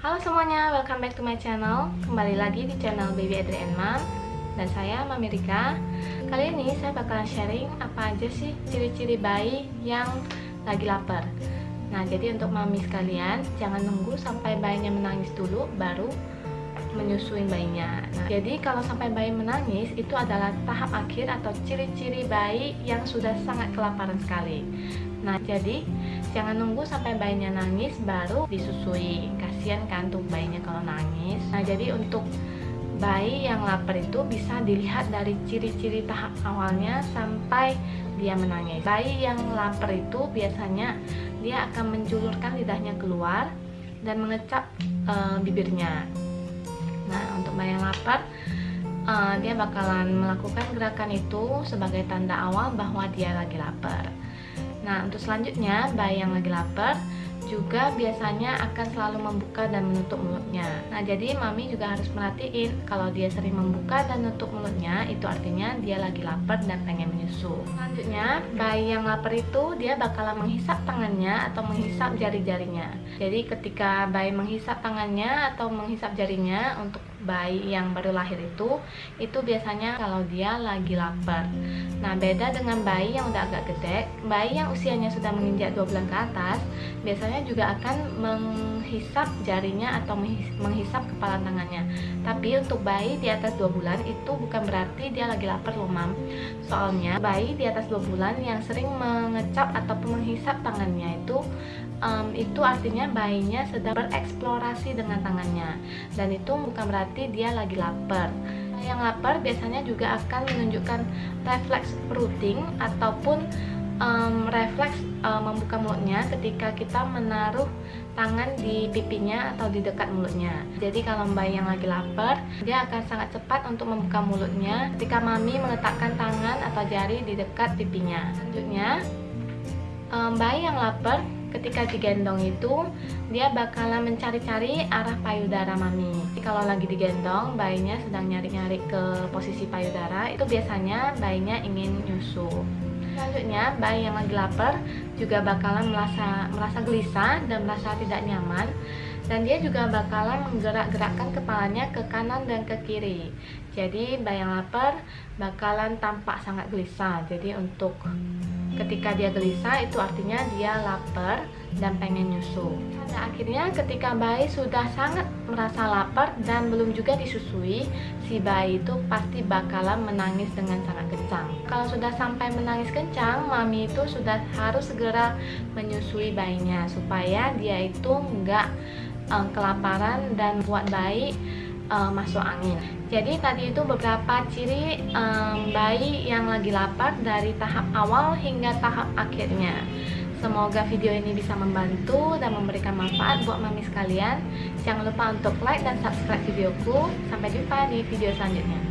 Halo semuanya, welcome back to my channel. Kembali lagi di channel Baby Adri and Mom Dan saya Mami Rika Kali ini saya bakalan sharing apa aja sih ciri-ciri bayi yang lagi lapar. Nah jadi untuk mami sekalian Jangan nunggu sampai bayinya menangis dulu Baru menyusuin bayinya. Nah, Jadi kalau sampai bayi menangis Itu adalah tahap akhir atau ciri-ciri bayi yang sudah sangat kelaparan sekali. Nah jadi jangan nunggu sampai bayinya nangis baru disusui. Kasihan kan tuh bayinya kalau nangis. Nah jadi untuk bayi yang lapar itu bisa dilihat dari ciri-ciri tahap awalnya sampai dia menangis. Bayi yang lapar itu biasanya dia akan menjulurkan lidahnya keluar dan mengecap e, bibirnya nah untuk bayi yang lapar e, dia bakalan melakukan gerakan itu sebagai tanda awal bahwa dia lagi lapar. Nah, untuk selanjutnya, bayi yang lagi lapar juga biasanya akan selalu membuka dan menutup mulutnya. Nah, jadi mami juga harus merhatiin kalau dia sering membuka dan menutup mulutnya, itu artinya dia lagi lapar dan pengen menyusu. Selanjutnya, bayi yang lapar itu dia bakalan menghisap tangannya atau menghisap jari-jarinya. Jadi ketika bayi menghisap tangannya atau menghisap jarinya untuk bayi yang baru lahir itu itu biasanya kalau dia lagi lapar. Nah beda dengan bayi yang udah agak gede. Bayi yang usianya sudah menginjak 2 bulan ke atas biasanya juga akan menghisap jarinya atau menghisap kepala tangannya. Tapi untuk bayi di atas 2 bulan itu bukan berarti dia lagi lapar loh mam. Soalnya bayi di atas 2 bulan yang sering mengecap ataupun menghisap tangannya itu um, itu artinya bayinya sedang bereksplorasi dengan tangannya. Dan itu bukan berarti dia lagi lapar. Yang lapar biasanya juga akan menunjukkan refleks perutting ataupun um, refleks um, membuka mulutnya ketika kita menaruh tangan di pipinya atau di dekat mulutnya. Jadi kalau bayi yang lagi lapar dia akan sangat cepat untuk membuka mulutnya ketika mami meletakkan tangan atau jari di dekat pipinya. Selanjutnya um, bayi yang lapar ketika digendong itu dia bakalan mencari-cari arah payudara mami. Jadi kalau lagi digendong bayinya sedang nyari-nyari ke posisi payudara itu biasanya bayinya ingin nyusu. Selanjutnya bayi yang lagi lapar juga bakalan merasa merasa gelisah dan merasa tidak nyaman. Dan dia juga bakalan menggerak-gerakkan kepalanya ke kanan dan ke kiri. Jadi bayi yang lapar bakalan tampak sangat gelisah. Jadi untuk ketika dia gelisah itu artinya dia lapar dan pengen nyusu. Pada akhirnya ketika bayi sudah sangat merasa lapar dan belum juga disusui si bayi itu pasti bakalan menangis dengan sangat kencang. Kalau sudah sampai menangis kencang mami itu sudah harus segera menyusui bayinya supaya dia itu enggak um, kelaparan dan buat bayi uh, masuk angin. Jadi tadi itu beberapa ciri um, bayi yang lagi lapar dari tahap awal hingga tahap akhirnya. Semoga video ini bisa membantu dan memberikan manfaat buat mami sekalian. Jangan lupa untuk like dan subscribe videoku. Sampai jumpa di video selanjutnya.